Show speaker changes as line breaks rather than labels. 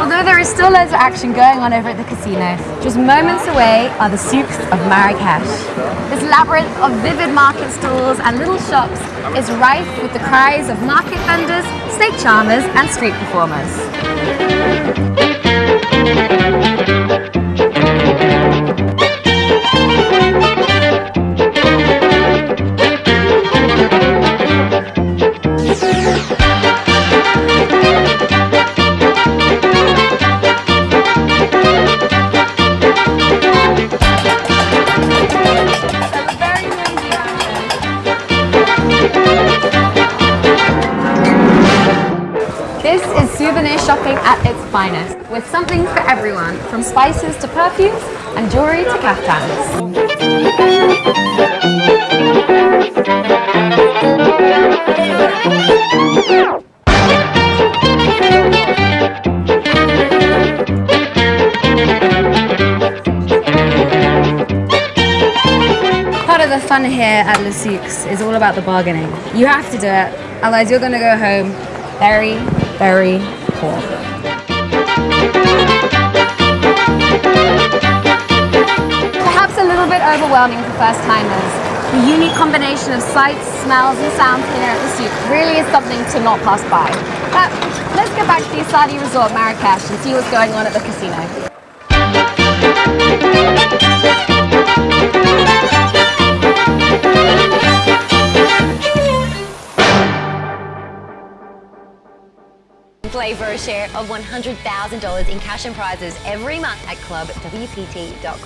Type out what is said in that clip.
Although there is still loads of action going on over at the casino, just moments away are the souks of Marrakesh. This labyrinth of vivid market stalls and little shops is rife with the cries of market vendors, snake charmers and street performers. Souvenir shopping at its finest, with something for everyone, from spices to perfumes and jewelry to caftans. Part of the fun here at Le Souks is all about the bargaining. You have to do it, otherwise you're going to go home very, very. Perhaps a little bit overwhelming for first timers. The unique combination of sights, smells and sounds here at the Souk really is something to not pass by. But let's get back to the Es Saadi Resort Marrakesh and see what's going on at the casino.
Play for a share of $100,000 in cash and prizes every month at clubwpt.com.